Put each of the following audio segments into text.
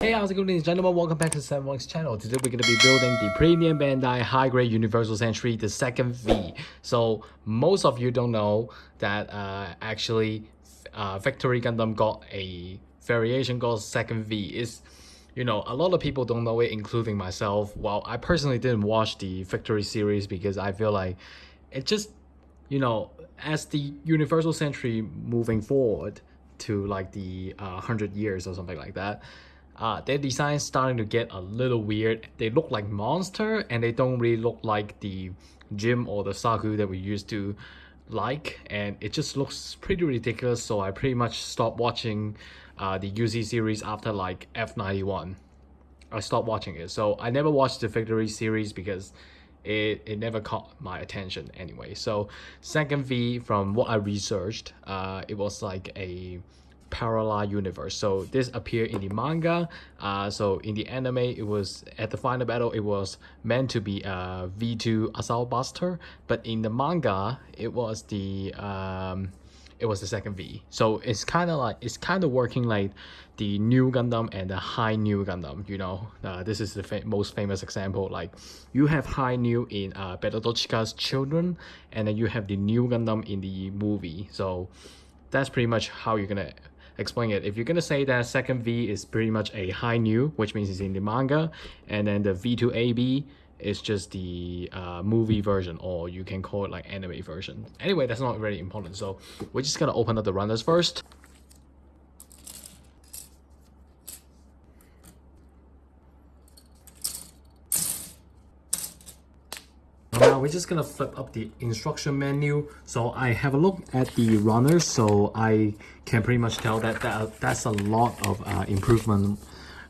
Hey, how's it going ladies and gentlemen? Welcome back to 7 channel. Today we're going to be building the Premium Bandai High Grade Universal Century, the second V. So most of you don't know that uh, actually uh, Victory Gundam got a variation called second V. Is you know, a lot of people don't know it, including myself. Well, I personally didn't watch the Victory series because I feel like it just, you know, as the Universal Century moving forward to like the uh, 100 years or something like that, uh, their design starting to get a little weird. They look like monster and they don't really look like the GM or the Zaku that we used to like and it just looks pretty ridiculous so I pretty much stopped watching uh, the UC series after like F91. I stopped watching it so I never watched the Victory series because it, it never caught my attention anyway. So second V from what I researched uh, it was like a parallel universe so this appeared in the manga uh, so in the anime it was at the final battle it was meant to be a v2 assault buster but in the manga it was the um, it was the second V. So it's kind of like it's kind of working like the Nu Gundam and the Hi-Nu Gundam. You know, uh, this is the fa most famous example. Like you have Hi-Nu in uh, Beltorchika Children, and then you have the Nu Gundam in the movie. So that's pretty much how you're gonna explain it. If you're gonna say that second V is pretty much a Hi-Nu, which means it's in the manga, and then the V2AB is just the uh, movie version, or you can call it like anime version. Anyway, that's not very important. So we're just gonna open up the runners first. We're just gonna flip up the instruction menu. So I have a look at the runners, so I can pretty much tell that, that that's a lot of uh, improvement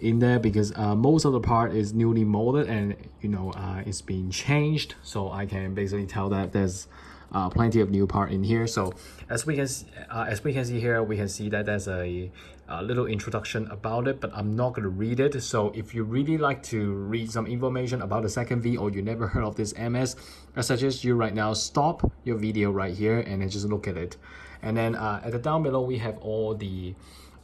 in there because uh, most of the part is newly molded and you know uh, it's been changed. So I can basically tell that there's uh, plenty of new part in here. So as we can uh, as we can see here, we can see that there's a, a, little introduction about it, but I'm not going to read it. So if you really like to read some information about the second V or you never heard of this MS, I suggest you right now stop your video right here and just look at it. And then uh, at the down below, we have all the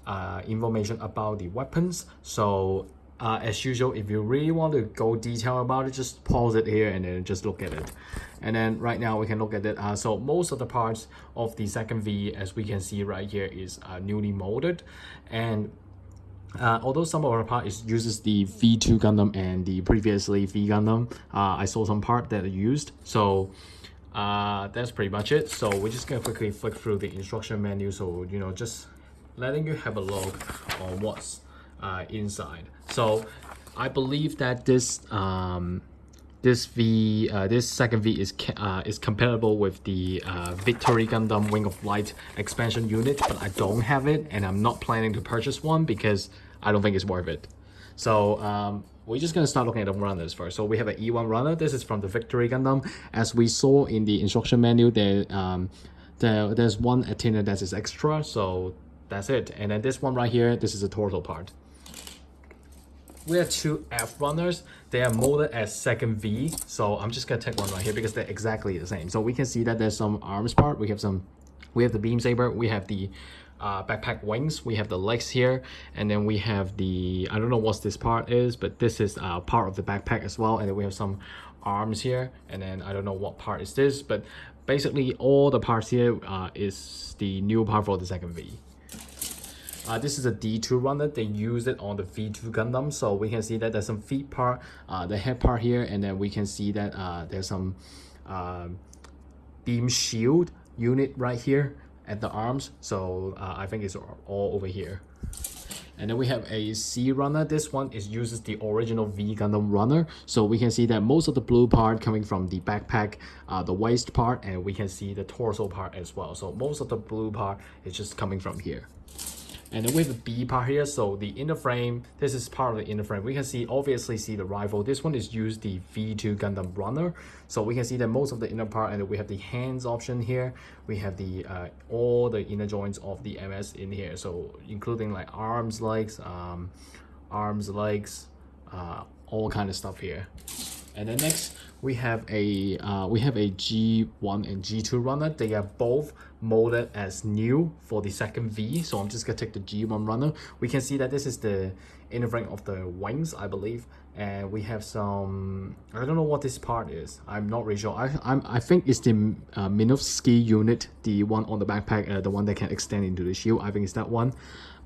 uh, information about the weapons. So uh, as usual, if you really want to go detail about it, just pause it here and then just look at it. And then right now we can look at it. Uh, so most of the parts of the second V, as we can see right here, is uh, newly molded. And uh, although some of our part is uses the V2 Gundam and the previously V Gundam, uh, I saw some part that are used. So uh, that's pretty much it. So we're just gonna quickly flick through the instruction menu. So, you know, just letting you have a look on what's uh, inside. So I believe that this um, this V uh, this second V is uh, is compatible with the uh, Victory Gundam Wing of Light expansion unit, but I don't have it, and I'm not planning to purchase one because I don't think it's worth it. So um, we're just gonna start looking at the runners first. So we have an E1 runner. This is from the Victory Gundam. As we saw in the instruction manual, there um, there there's one antenna that is extra. So that's it. And then this one right here, this is the torso part. We have two F runners. They are molded as second V. So I'm just gonna take one right here because they're exactly the same. So we can see that there's some arms part. We have some, we have the beam saber. We have the uh, backpack wings. We have the legs here, and then we have the I don't know what this part is, but this is uh, part of the backpack as well. And then we have some arms here, and then I don't know what part is this, but basically all the parts here uh, is the new part for the second V. Uh, this is a D2 runner. They use it on the V2 Gundam. So we can see that there's some feet part, uh, the head part here, and then we can see that uh, there's some uh, beam shield unit right here at the arms. So uh, I think it's all over here. And then we have a C runner. This one is uses the original V Gundam runner. So we can see that most of the blue part coming from the backpack, uh, the waist part, and we can see the torso part as well. So most of the blue part is just coming from here. And then we have a B part here, so the inner frame, this is part of the inner frame. We can see, obviously see the rifle. This one is used the V2 Gundam Runner. So we can see that most of the inner part, and we have the hands option here. We have the uh, all the inner joints of the MS in here. So including like arms, legs, um, arms, legs, uh, all kind of stuff here. And then next, we have a uh, we have a G1 and G2 runner. They are both molded as new for the second V. So I'm just gonna take the G1 runner. We can see that this is the inner ring of the wings, I believe. And we have some, I don't know what this part is. I'm not really sure. I, I'm, I think it's the uh, Minovsky unit, the one on the backpack, uh, the one that can extend into the shield. I think it's that one.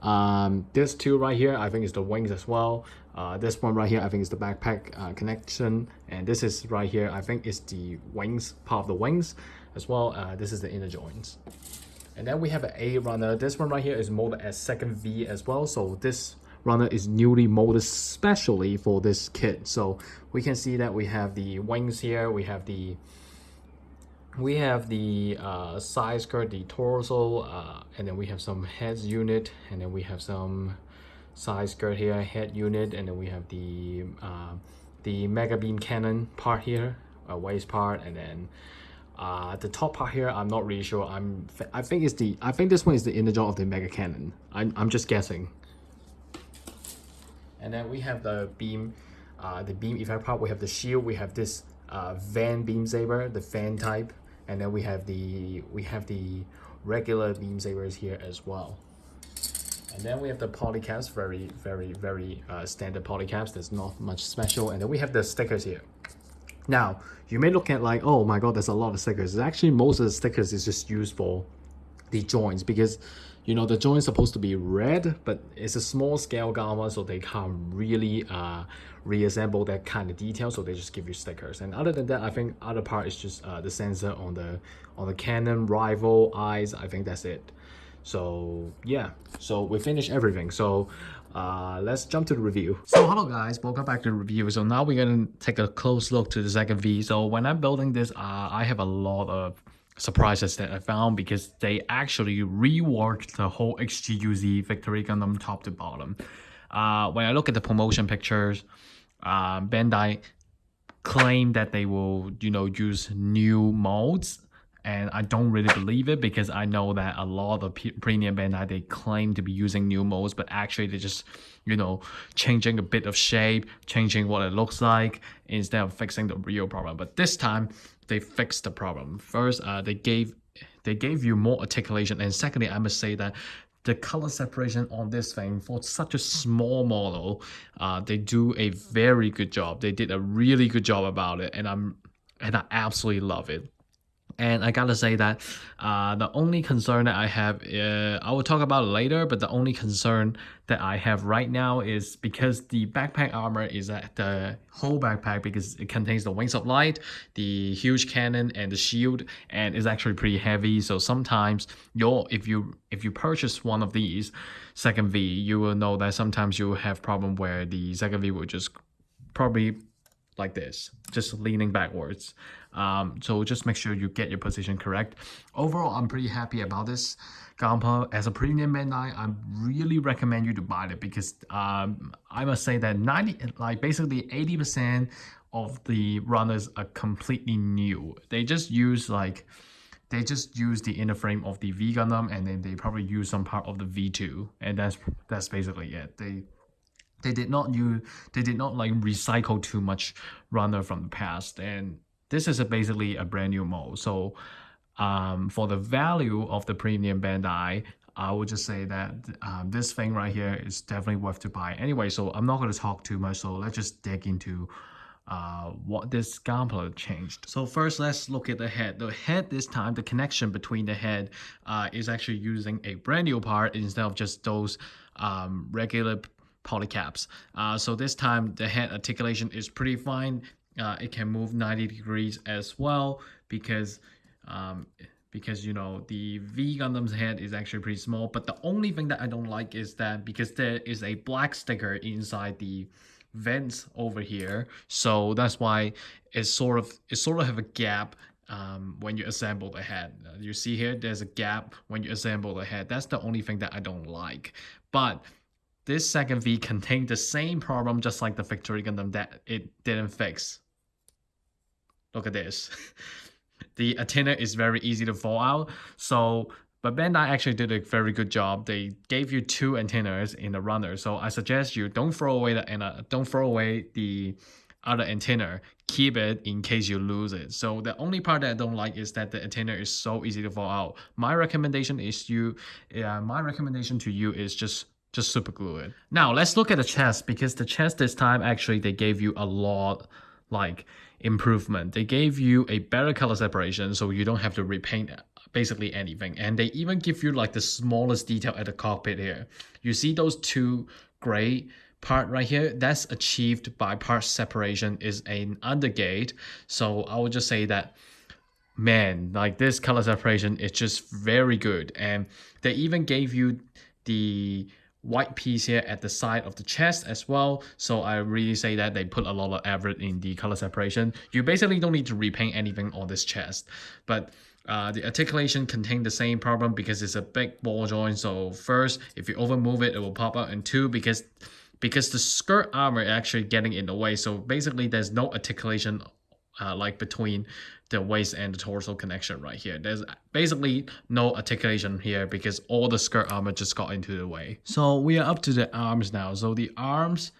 Um, this two right here, I think is the wings as well. Uh, this one right here, I think is the backpack uh, connection. And this is right here, I think is the wings, part of the wings as well. Uh, this is the inner joints. And then we have an A runner. This one right here is molded as second V as well. So this runner is newly molded specially for this kit. So we can see that we have the wings here. We have the we have the uh, side skirt, the torso, uh, and then we have some heads unit, and then we have some side skirt here, head unit, and then we have the uh, the mega beam cannon part here, a waist part, and then uh, the top part here, I'm not really sure. I'm I think it's the I think this one is the inner jaw of the mega cannon. I'm I'm just guessing. And then we have the beam, uh, the beam effect part. We have the shield. We have this uh, van beam saber, the fan type and then we have the we have the regular beam sabers here as well and then we have the polycaps very very very uh, standard polycaps there's not much special. And then we have the stickers here. Now you may look at like oh my god there's a lot of stickers. Actually most of the stickers is just used for the joints because you know the joint is supposed to be red but it's a small scale gamma so they can't really uh, reassemble that kind of detail. So they just give you stickers. And other than that i think other part is just uh, the sensor on the on the canon rival eyes. I think that's it so yeah so we finished everything so uh, let's jump to the review. So hello guys, welcome back to the review. So now we're gonna take a close look to the second V. So when I'm building this, uh, I have a lot of surprises that I found because they actually reworked the whole HGUC Victory Gundam top to bottom. Uh, when I look at the promotion pictures, uh, Bandai claim that they will, you know, use new molds and I don't really believe it because I know that a lot of premium Bandai they claim to be using new molds, but actually they're just you know changing a bit of shape, changing what it looks like instead of fixing the real problem. But this time they fixed the problem. First, uh, they gave they gave you more articulation, and secondly, I must say that the color separation on this thing for such a small model, uh, they do a very good job. They did a really good job about it, and I'm and I absolutely love it. And I gotta say that uh, the only concern that I have, uh, I will talk about later, but the only concern that I have right now is because the backpack armor is at the whole backpack because it contains the wings of light, the huge cannon, and the shield, and it's actually pretty heavy. So sometimes you if you if you purchase one of these second V, you will know that sometimes you have problem where the second V will just probably like this, just leaning backwards. Um, so just make sure you get your position correct. Overall, I'm pretty happy about this Gunpla. As a premium Bandai, I really recommend you to buy it because um, I must say that 90, like basically 80% of the runners are completely new. They just use like they just use the inner frame of the V Gundam and then they probably use some part of the V2 and that's that's basically it. They they did not use they did not like recycle too much runner from the past and this is a basically a brand new mold so um, for the value of the premium bandai I would just say that um, this thing right here is definitely worth to buy anyway so I'm not going to talk too much so let's just dig into uh, what this Gunpla changed. So first, let's look at the head. The head this time, the connection between the head uh, is actually using a brand new part instead of just those um, regular polycaps. Uh, so this time the head articulation is pretty fine. Uh, it can move 90 degrees as well because um, because you know the V Gundam's head is actually pretty small. But the only thing that I don't like is that because there is a black sticker inside the vents over here, so that's why it's sort of it sort of have a gap um, when you assemble the head. You see here, there's a gap when you assemble the head. That's the only thing that I don't like. But this second V contained the same problem just like the Victory Gundam that it didn't fix. Look at this. the antenna is very easy to fall out. So, but Bandai actually did a very good job. They gave you two antennas in the runner. So I suggest you don't throw away the antenna, don't throw away the other antenna. Keep it in case you lose it. So the only part that I don't like is that the antenna is so easy to fall out. My recommendation is you, uh, my recommendation to you is just just super glue it. Now let's look at the chest because the chest this time actually they gave you a lot like improvement. They gave you a better color separation so you don't have to repaint basically anything. And they even give you like the smallest detail at the cockpit here. You see those two gray part right here that's achieved by part separation is an undergate so i would just say that man like this color separation is just very good and they even gave you the white piece here at the side of the chest as well. So I really say that they put a lot of effort in the color separation. You basically don't need to repaint anything on this chest. But uh, the articulation contain the same problem because it's a big ball joint. So first, if you over move it, it will pop out. And two, because because the skirt armor actually getting in the way. So basically, there's no articulation uh, like between the waist and the torso connection right here. There's basically no articulation here because all the skirt armor just got into the way. So we are up to the arms now. So the arms,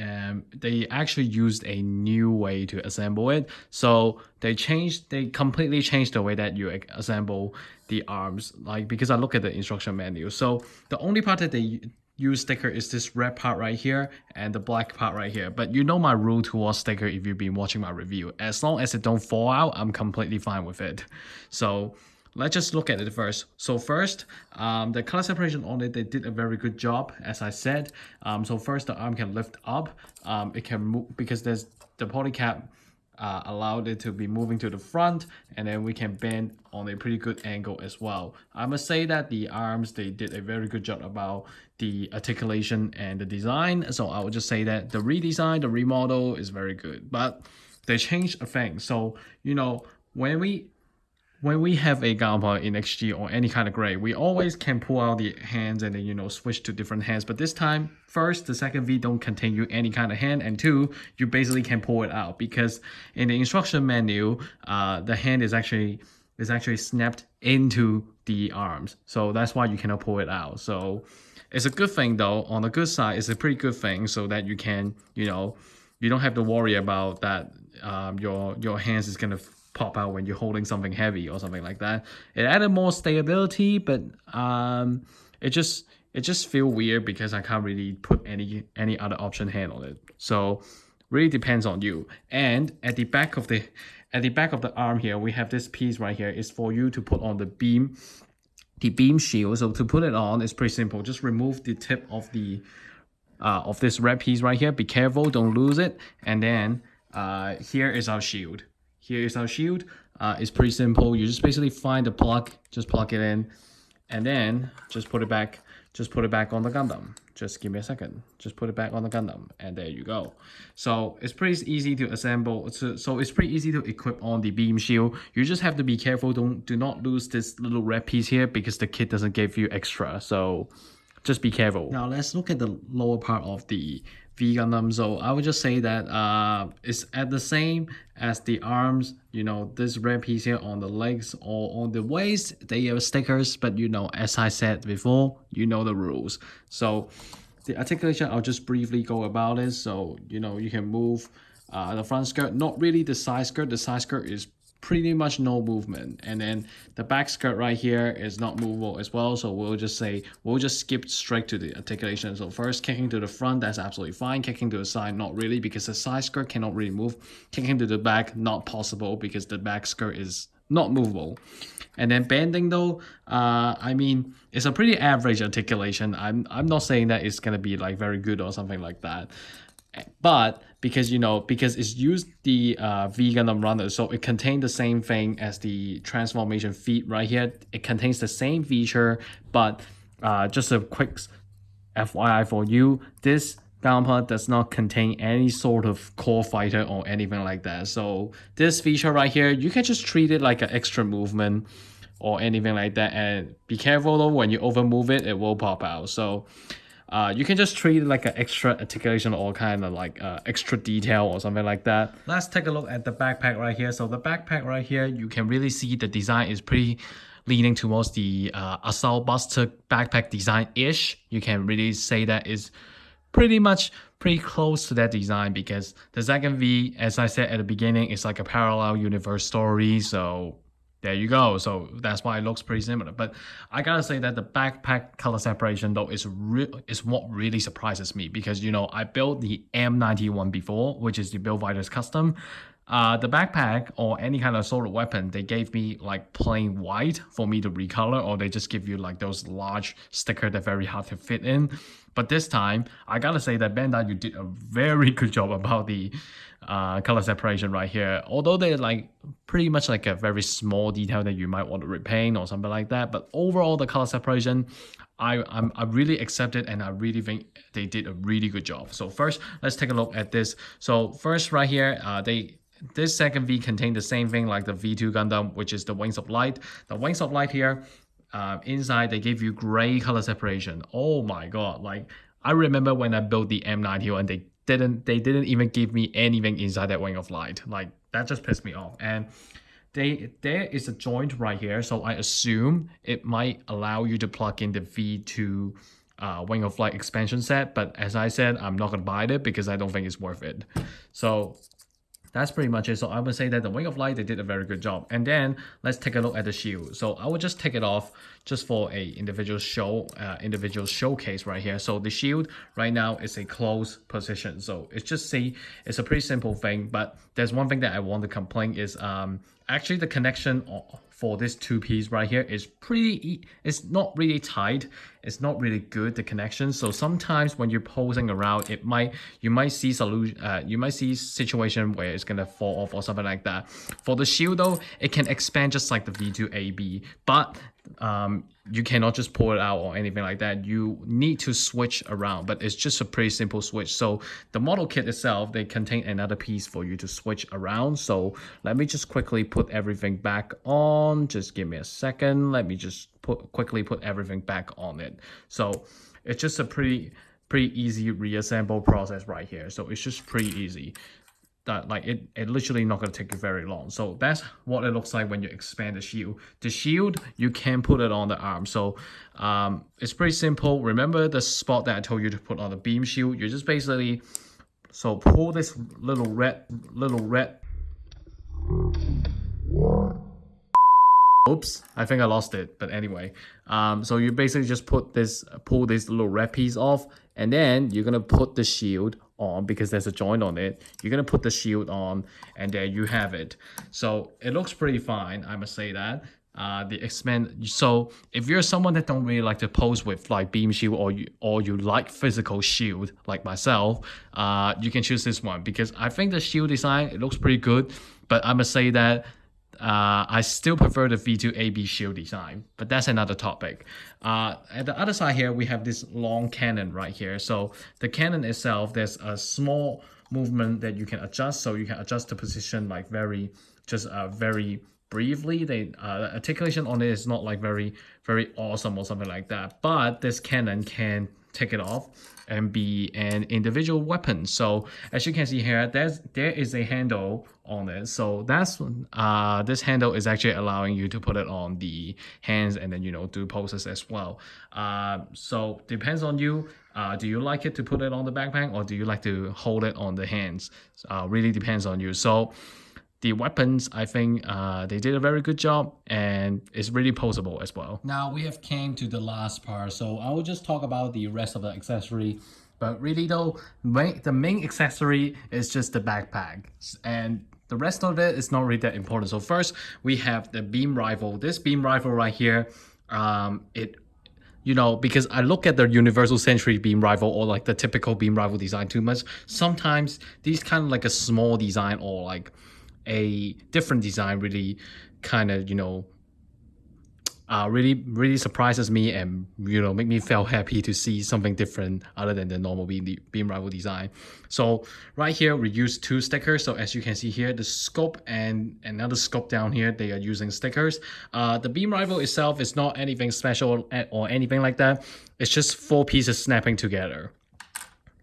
um, they actually used a new way to assemble it. So they changed, they completely changed the way that you assemble the arms. Like because I look at the instruction manual. So the only part that they use sticker is this red part right here and the black part right here. But you know my rule towards sticker if you've been watching my review. As long as it don't fall out, I'm completely fine with it. So let's just look at it first. So first, um, the color separation on it, they did a very good job, as I said. Um, so first, the arm can lift up. Um, it can move because there's the polycap uh, allowed it to be moving to the front and then we can bend on a pretty good angle as well. I must say that the arms, they did a very good job about the articulation and the design. So I would just say that the redesign, the remodel is very good, but they changed a thing. So, you know, when we when we have a Gamma in HG or any kind of gray, we always can pull out the hands and then, you know, switch to different hands. But this time, first, the second V don't contain you any kind of hand. And two, you basically can pull it out because in the instruction menu, uh, the hand is actually is actually snapped into the arms. So that's why you cannot pull it out. So it's a good thing though. On the good side, it's a pretty good thing so that you can, you know, you don't have to worry about that um, your your hands is gonna pop out when you're holding something heavy or something like that. It added more stability, but um, it just it just feel weird because I can't really put any any other option hand on it. So really depends on you. And at the back of the at the back of the arm here, we have this piece right here is for you to put on the beam, the beam shield. So to put it on, it's pretty simple. Just remove the tip of the uh, of this red piece right here. Be careful, don't lose it. And then uh, here is our shield. Here is our shield. Uh, it's pretty simple. You just basically find the plug, just plug it in, and then just put it back. Just put it back on the Gundam. Just give me a second. Just put it back on the Gundam, and there you go. So it's pretty easy to assemble. So, so it's pretty easy to equip on the beam shield. You just have to be careful. Don't do not lose this little red piece here because the kit doesn't give you extra. So just be careful. Now let's look at the lower part of the V Gundam. So I would just say that uh, it's at the same as the arms. You know, this red piece here on the legs or on the waist, they have stickers. But you know, as I said before, you know the rules. So the articulation, I'll just briefly go about it. So you know, you can move uh, the front skirt, not really the side skirt. The side skirt is pretty much no movement. And then the back skirt right here is not movable as well. So we'll just say we'll just skip straight to the articulation. So first kicking to the front that's absolutely fine. Kicking to the side not really because the side skirt cannot really move. Kicking to the back not possible because the back skirt is not movable. And then bending though uh i mean it's a pretty average articulation. I'm i'm not saying that it's gonna be like very good or something like that but because you know because it's used the uh, V Gundam runner so it contains the same thing as the transformation feat right here. It contains the same feature but uh, just a quick FYI for you. This Gamma does not contain any sort of core fighter or anything like that. So this feature right here you can just treat it like an extra movement or anything like that. And be careful though when you over move it it will pop out. So uh, you can just treat like an extra articulation or kind of like uh, extra detail or something like that. Let's take a look at the backpack right here. So the backpack right here, you can really see the design is pretty leaning towards the uh, Assault Buster backpack design-ish. You can really say that is pretty much pretty close to that design because the second V, as I said at the beginning, is like a parallel universe story. So there you go. So that's why it looks pretty similar. But I gotta say that the backpack color separation though is re- is what really surprises me because you know I built the M91 before, which is the Build Fighters custom. Uh, the backpack or any kind of assault weapon, they gave me like plain white for me to recolor, or they just give you like those large sticker that very hard to fit in. But this time, I gotta say that Bandai, you did a very good job about the uh, color separation right here. Although they're like pretty much like a very small detail that you might want to repaint or something like that. But overall, the color separation, I I'm, I really accept it and I really think they did a really good job. So first, let's take a look at this. So first right here, uh, they this second V contained the same thing like the V2 Gundam, which is the Wings of Light. The Wings of Light here, uh, inside they give you gray color separation. Oh my god, like I remember when I built the M90 and they didn't they didn't even give me anything inside that Wing of Light. Like that just pissed me off. And they there is a joint right here, so I assume it might allow you to plug in the V2 uh, Wing of Light expansion set. But as I said, I'm not gonna buy it because I don't think it's worth it. So that's pretty much it. So I would say that the Wing of Light, they did a very good job. And then let's take a look at the shield. So I would just take it off just for a individual show, uh, individual showcase right here. So the shield right now is a closed position. So it's just see, it's a pretty simple thing, but there's one thing that I want to complain is um, actually the connection for this two piece right here is pretty it's not really tight. It's not really good the connection. So sometimes when you're posing around it might you might see solution uh, you might see situation where it's gonna fall off or something like that. For the shield though it can expand just like the v2ab but um, you cannot just pull it out or anything like that. You need to switch around, but it's just a pretty simple switch. So the model kit itself, they contain another piece for you to switch around. So let me just quickly put everything back on. Just give me a second. Let me just put quickly put everything back on it. So it's just a pretty pretty easy reassemble process right here. So it's just pretty easy that like it, it literally not going to take you very long. So that's what it looks like when you expand the shield. The shield, you can put it on the arm. So um, it's pretty simple. Remember the spot that I told you to put on the beam shield? You just basically, so pull this little red, little red. Oops, I think I lost it. But anyway, um, so you basically just put this, pull this little red piece off, and then you're gonna put the shield on because there's a joint on it. You're gonna put the shield on and there you have it. So it looks pretty fine, I must say that. Uh, the expand so if you're someone that don't really like to pose with like beam shield or you or you like physical shield like myself uh you can choose this one because i think the shield design it looks pretty good but i must say that uh, I still prefer the V2AB shield design, but that's another topic. Uh, at the other side here, we have this long cannon right here. So the cannon itself, there's a small movement that you can adjust. So you can adjust the position like very, just uh, very briefly. The uh, articulation on it is not like very, very awesome or something like that. But this cannon can take it off and be an individual weapon. So as you can see here, there's there is a handle on it. So that's uh this handle is actually allowing you to put it on the hands and then you know do poses as well. Uh, so depends on you. Uh, do you like it to put it on the backpack or do you like to hold it on the hands? Uh, really depends on you. So the weapons, I think uh, they did a very good job and it's really posable as well. Now we have came to the last part, so I will just talk about the rest of the accessory. But really though, the main accessory is just the backpack. And the rest of it is not really that important. So first, we have the beam rifle. This beam rifle right here, um, it you know, because I look at the universal century beam rifle or like the typical beam rifle design too much. Sometimes these kind of like a small design or like a different design really kind of you know uh, really really surprises me and you know make me feel happy to see something different other than the normal beam, beam rifle design. So right here we use two stickers. So as you can see here, the scope and another scope down here, they are using stickers. Uh, the beam rifle itself is not anything special or anything like that. It's just four pieces snapping together.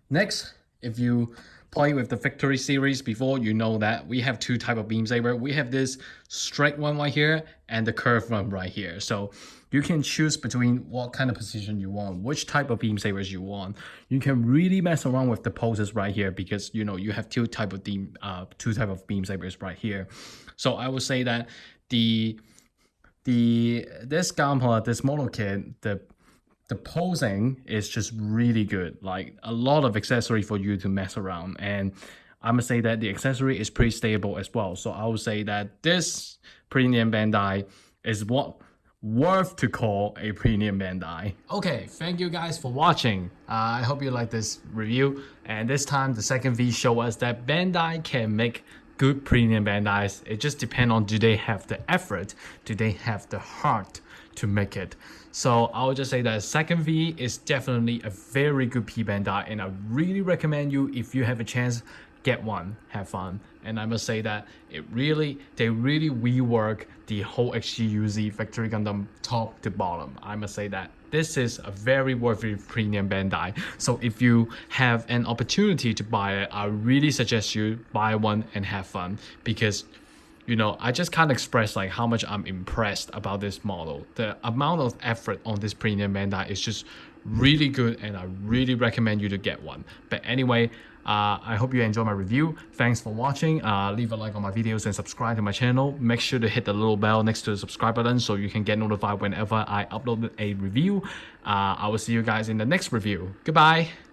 Next, if you play with the Victory series before, you know that we have two type of beam saber. We have this straight one right here and the curved one right here. So you can choose between what kind of position you want, which type of beam sabers you want. You can really mess around with the poses right here because you know you have two type of beam, uh, two type of beam sabers right here. So I would say that the the this gunpla, this model kit, the the posing is just really good. Like a lot of accessory for you to mess around. And I must say that the accessory is pretty stable as well. So I would say that this premium Bandai is what worth to call a premium Bandai. Okay, thank you guys for watching. Uh, I hope you like this review. And this time the second V show us that Bandai can make good premium Bandais. It just depends on do they have the effort, do they have the heart to make it. So I would just say that second V is definitely a very good P Bandai and I really recommend you if you have a chance get one, have fun. And I must say that it really, they really rework the whole HGUC Victory Gundam top to bottom. I must say that this is a very worthy premium Bandai. So if you have an opportunity to buy it, I really suggest you buy one and have fun because you know, I just can't express like how much I'm impressed about this model. The amount of effort on this premium Bandai is just really good and I really recommend you to get one. But anyway, uh, I hope you enjoy my review. Thanks for watching. Uh, leave a like on my videos and subscribe to my channel. Make sure to hit the little bell next to the subscribe button so you can get notified whenever I upload a review. Uh, I will see you guys in the next review. Goodbye.